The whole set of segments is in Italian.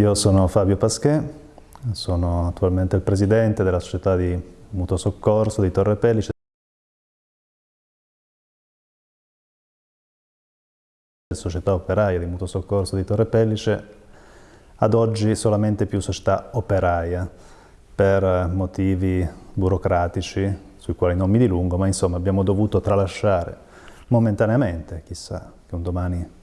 Io sono Fabio Pasquet, sono attualmente il presidente della società di mutuo soccorso di Torre Pellice. Società operaia di mutuo soccorso di Torre Pellice, ad oggi solamente più società operaia per motivi burocratici sui quali non mi dilungo, ma insomma abbiamo dovuto tralasciare momentaneamente, chissà che un domani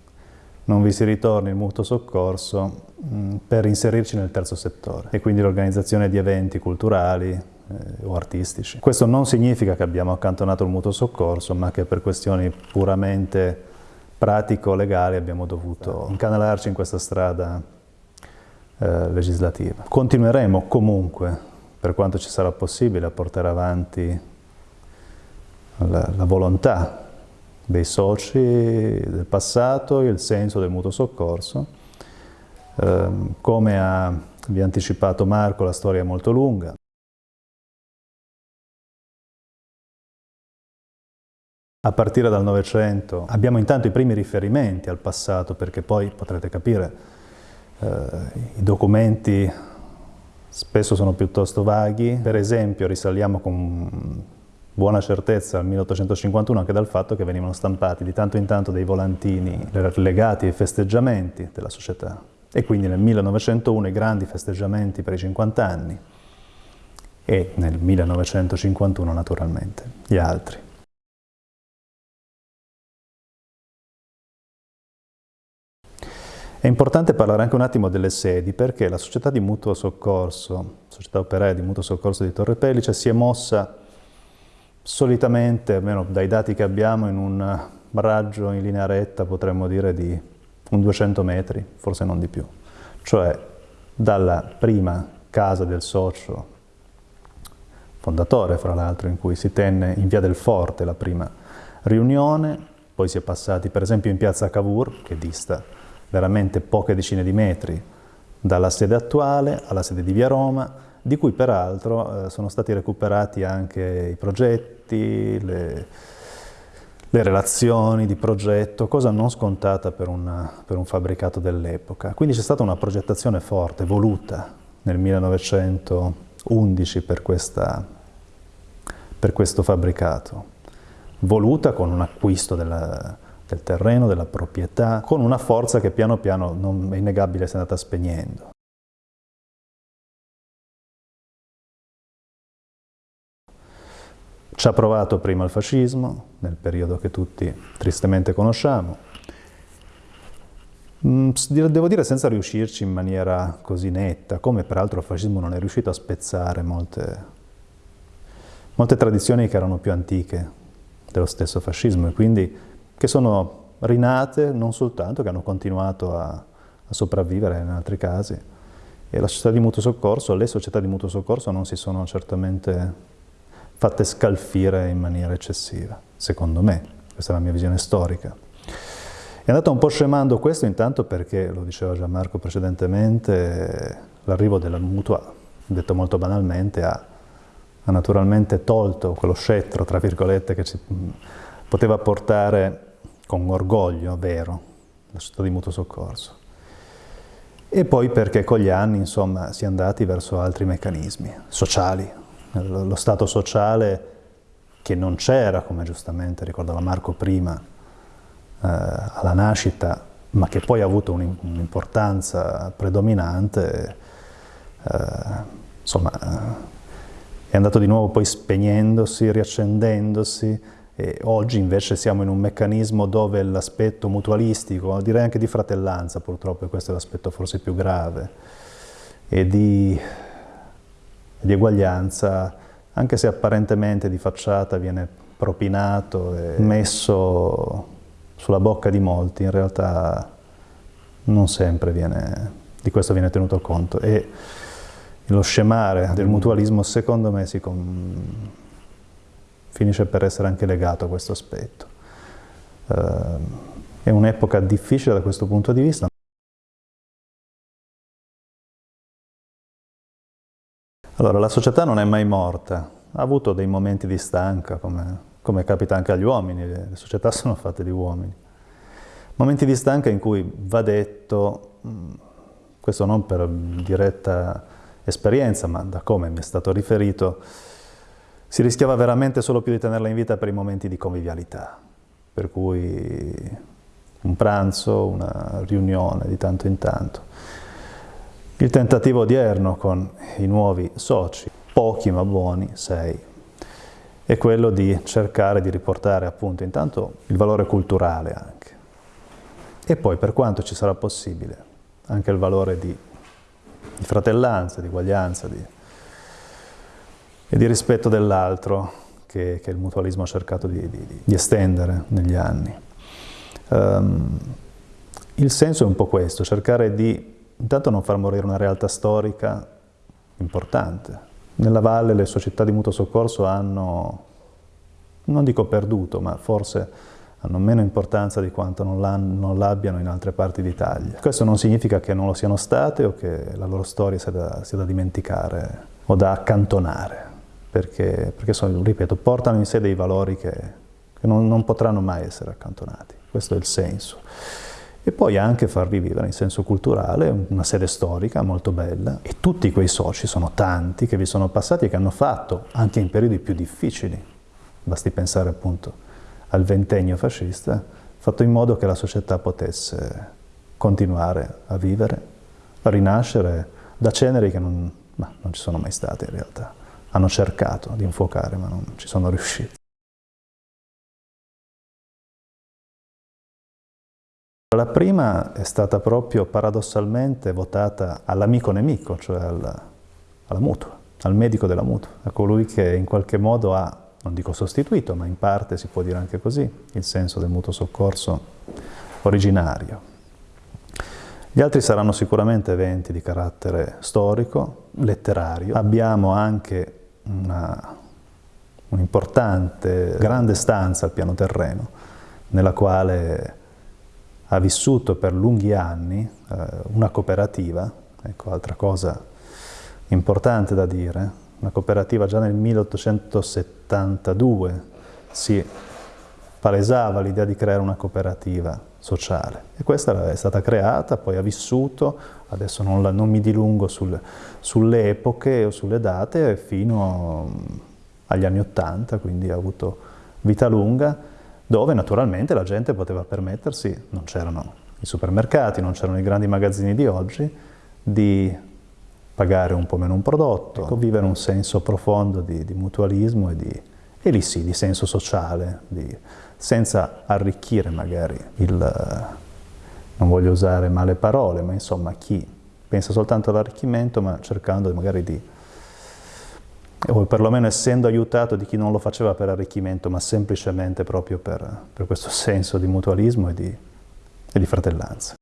non vi si ritorni il mutuo soccorso mh, per inserirci nel terzo settore e quindi l'organizzazione di eventi culturali eh, o artistici. Questo non significa che abbiamo accantonato il mutuo soccorso, ma che per questioni puramente pratico-legali abbiamo dovuto incanalarci in questa strada eh, legislativa. Continueremo comunque, per quanto ci sarà possibile, a portare avanti la, la volontà dei soci del passato il senso del mutuo soccorso. Eh, come ha, vi ha anticipato Marco, la storia è molto lunga. A partire dal Novecento abbiamo intanto i primi riferimenti al passato perché poi potrete capire eh, i documenti spesso sono piuttosto vaghi. Per esempio risaliamo con buona certezza al 1851 anche dal fatto che venivano stampati di tanto in tanto dei volantini legati ai festeggiamenti della società e quindi nel 1901 i grandi festeggiamenti per i 50 anni e nel 1951 naturalmente gli altri. È importante parlare anche un attimo delle sedi perché la società di mutuo soccorso, società operaia di mutuo soccorso di Torre Pellice, si è mossa solitamente, almeno dai dati che abbiamo, in un raggio in linea retta potremmo dire di un 200 metri, forse non di più. Cioè dalla prima casa del socio fondatore, fra l'altro, in cui si tenne in via del Forte la prima riunione, poi si è passati per esempio in piazza Cavour, che dista veramente poche decine di metri dalla sede attuale alla sede di Via Roma, di cui peraltro eh, sono stati recuperati anche i progetti, le, le relazioni di progetto, cosa non scontata per, una, per un fabbricato dell'epoca. Quindi c'è stata una progettazione forte, voluta nel 1911 per, questa, per questo fabbricato, voluta con un acquisto della, del terreno, della proprietà, con una forza che piano piano, non è innegabile, si è andata spegnendo. Ci ha provato prima il fascismo, nel periodo che tutti tristemente conosciamo, mm, devo dire senza riuscirci in maniera così netta, come peraltro il fascismo non è riuscito a spezzare molte, molte tradizioni che erano più antiche dello stesso fascismo e quindi che sono rinate non soltanto, che hanno continuato a, a sopravvivere in altri casi. E la società di mutuo soccorso, le società di mutuo soccorso non si sono certamente fatte scalfire in maniera eccessiva, secondo me, questa è la mia visione storica. È andato un po' scemando questo intanto perché, lo diceva Gianmarco precedentemente, l'arrivo della mutua, detto molto banalmente, ha, ha naturalmente tolto quello scettro, tra virgolette, che ci poteva portare con orgoglio vero la società di mutuo soccorso. E poi perché con gli anni insomma, si è andati verso altri meccanismi sociali. Lo Stato sociale che non c'era, come giustamente ricordava Marco prima, eh, alla nascita, ma che poi ha avuto un'importanza predominante, eh, insomma, eh, è andato di nuovo poi spegnendosi, riaccendendosi, e oggi invece siamo in un meccanismo dove l'aspetto mutualistico, direi anche di fratellanza purtroppo, e questo è l'aspetto forse più grave, e di, di eguaglianza, anche se apparentemente di facciata viene propinato e messo sulla bocca di molti, in realtà non sempre viene, di questo viene tenuto conto. E lo scemare del mutualismo secondo me si, finisce per essere anche legato a questo aspetto. Uh, è un'epoca difficile da questo punto di vista. Allora, la società non è mai morta, ha avuto dei momenti di stanca, come, come capita anche agli uomini, le, le società sono fatte di uomini. Momenti di stanca in cui va detto, questo non per diretta esperienza, ma da come mi è stato riferito, si rischiava veramente solo più di tenerla in vita per i momenti di convivialità, per cui un pranzo, una riunione di tanto in tanto. Il tentativo odierno con i nuovi soci, pochi ma buoni, sei, è quello di cercare di riportare appunto intanto il valore culturale anche e poi per quanto ci sarà possibile anche il valore di, di fratellanza, di uguaglianza di, e di rispetto dell'altro che, che, il mutualismo ha cercato di, di estendere negli anni. Um, il senso è un po' questo, cercare di intanto non far morire una realtà storica importante, nella valle le società di mutuo soccorso hanno, non dico perduto, ma forse hanno meno importanza di quanto non l'abbiano in altre parti d'Italia. Questo non significa che non lo siano state o che la loro storia sia da, sia da dimenticare o da accantonare, perché, perché sono, ripeto, portano in sé dei valori che, che non, non potranno mai essere accantonati. Questo è il senso e poi anche far rivivere in senso culturale una sede storica molto bella e tutti quei soci, sono tanti, che vi sono passati e che hanno fatto, anche in periodi più difficili, basti pensare appunto al ventennio fascista, fatto in modo che la società potesse continuare a vivere, a rinascere da ceneri che non, non ci sono mai state in realtà. Hanno cercato di infuocare ma non ci sono riusciti. La prima è stata proprio paradossalmente votata all'amico nemico, cioè al, alla mutua, al medico della mutua, a colui che in qualche modo ha, non dico sostituito, ma in parte si può dire anche così, il senso del mutuo soccorso originario. Gli altri saranno sicuramente eventi di carattere storico, letterario. Abbiamo anche un'importante, grande stanza al piano terreno, nella quale ha vissuto per lunghi anni eh, una cooperativa, ecco altra cosa importante da dire, una cooperativa già nel 1872 si palesava l'idea di creare una cooperativa sociale. E questa è stata creata, poi ha vissuto, adesso non, la, non mi dilungo sul, sulle epoche o sulle date, fino agli anni Ottanta, quindi ha avuto vita lunga, dove naturalmente la gente poteva permettersi, non c'erano i supermercati, non c'erano i grandi magazzini di oggi, di pagare un po' meno un prodotto, ecco, vivere un senso profondo di, di mutualismo e, di, e lì sì, di senso sociale, di, senza arricchire magari il, non voglio usare male parole, ma insomma chi pensa soltanto all'arricchimento ma cercando magari di o perlomeno essendo aiutato di chi non lo faceva per arricchimento, ma semplicemente proprio per, per questo senso di mutualismo e di, e di fratellanza.